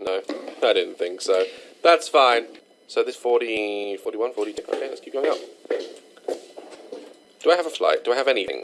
No, I didn't think so. That's fine. So this 40, 41, 42. Okay, let's keep going up. Do I have a flight? Do I have anything?